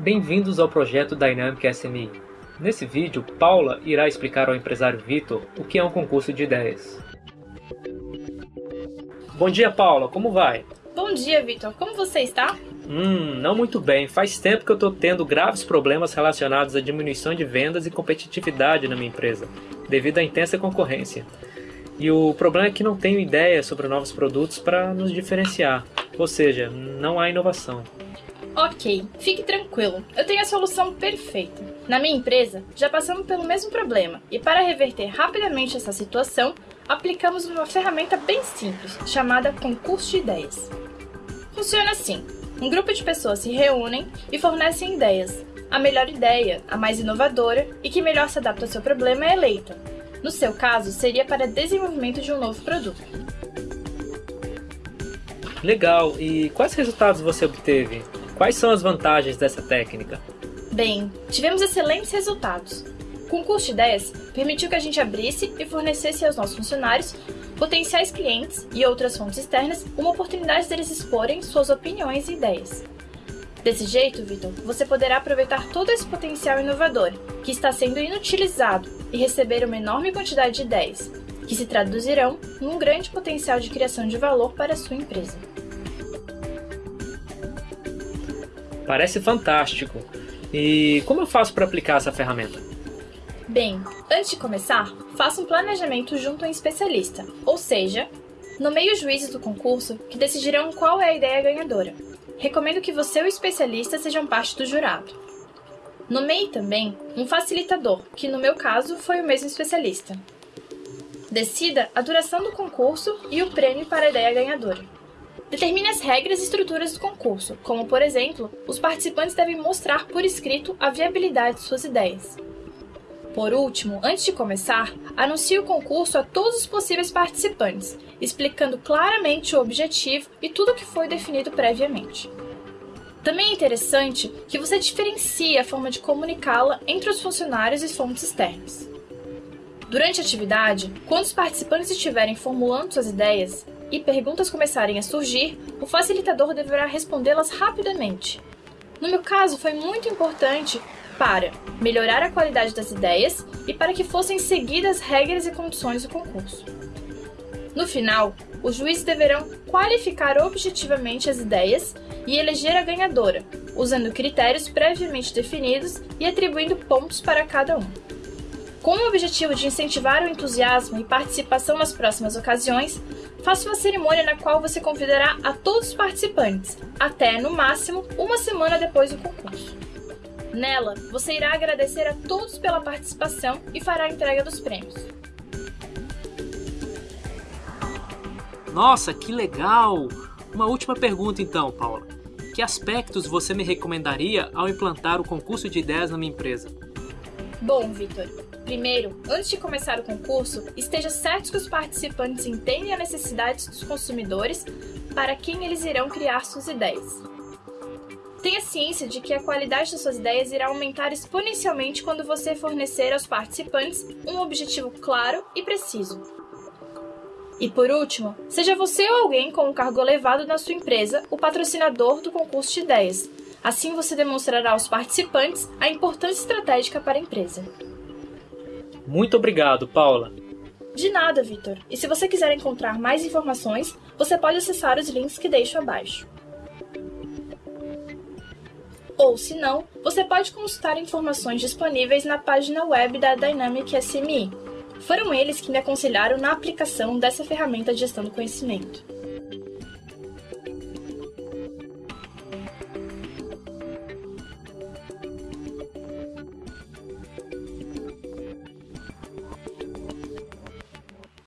Bem-vindos ao projeto Dynamic SMI. Nesse vídeo, Paula irá explicar ao empresário Vitor o que é um concurso de ideias. Bom dia, Paula, como vai? Bom dia, Vitor. Como você está? Hum, não muito bem. Faz tempo que eu estou tendo graves problemas relacionados à diminuição de vendas e competitividade na minha empresa, devido à intensa concorrência. E o problema é que não tenho ideia sobre novos produtos para nos diferenciar, ou seja, não há inovação. Ok, fique tranquilo, eu tenho a solução perfeita. Na minha empresa, já passamos pelo mesmo problema e, para reverter rapidamente essa situação, aplicamos uma ferramenta bem simples chamada Concurso de Ideias. Funciona assim: um grupo de pessoas se reúnem e fornecem ideias. A melhor ideia, a mais inovadora e que melhor se adapta ao seu problema é eleita. No seu caso, seria para desenvolvimento de um novo produto. Legal, e quais resultados você obteve? Quais são as vantagens dessa técnica? Bem, tivemos excelentes resultados. O concurso de ideias permitiu que a gente abrisse e fornecesse aos nossos funcionários, potenciais clientes e outras fontes externas uma oportunidade deles exporem suas opiniões e ideias. Desse jeito, Vitor, você poderá aproveitar todo esse potencial inovador que está sendo inutilizado e receber uma enorme quantidade de ideias, que se traduzirão num grande potencial de criação de valor para a sua empresa. Parece fantástico. E como eu faço para aplicar essa ferramenta? Bem, antes de começar, faça um planejamento junto a um especialista, ou seja, nomeie os juízes do concurso que decidirão qual é a ideia ganhadora. Recomendo que você e o especialista sejam parte do jurado. Nomeie também um facilitador, que no meu caso foi o mesmo especialista. Decida a duração do concurso e o prêmio para a ideia ganhadora. Determine as regras e estruturas do concurso, como, por exemplo, os participantes devem mostrar por escrito a viabilidade de suas ideias. Por último, antes de começar, anuncie o concurso a todos os possíveis participantes, explicando claramente o objetivo e tudo o que foi definido previamente. Também é interessante que você diferencie a forma de comunicá-la entre os funcionários e fontes externas. Durante a atividade, quando os participantes estiverem formulando suas ideias, e perguntas começarem a surgir, o facilitador deverá respondê-las rapidamente. No meu caso, foi muito importante para melhorar a qualidade das ideias e para que fossem seguidas regras e condições do concurso. No final, os juízes deverão qualificar objetivamente as ideias e eleger a ganhadora, usando critérios previamente definidos e atribuindo pontos para cada um. Com o objetivo de incentivar o entusiasmo e participação nas próximas ocasiões, faça uma cerimônia na qual você convidará a todos os participantes, até, no máximo, uma semana depois do concurso. Nela, você irá agradecer a todos pela participação e fará a entrega dos prêmios. Nossa, que legal! Uma última pergunta então, Paula. Que aspectos você me recomendaria ao implantar o concurso de ideias na minha empresa? Bom, Vitor, primeiro, antes de começar o concurso, esteja certo que os participantes entendem as necessidades dos consumidores para quem eles irão criar suas ideias. Tenha ciência de que a qualidade das suas ideias irá aumentar exponencialmente quando você fornecer aos participantes um objetivo claro e preciso. E por último, seja você ou alguém com um cargo elevado na sua empresa o patrocinador do concurso de ideias, Assim você demonstrará aos participantes a importância estratégica para a empresa. Muito obrigado, Paula. De nada, Vitor. E se você quiser encontrar mais informações, você pode acessar os links que deixo abaixo. Ou, se não, você pode consultar informações disponíveis na página web da Dynamic SMI. Foram eles que me aconselharam na aplicação dessa ferramenta de gestão do conhecimento.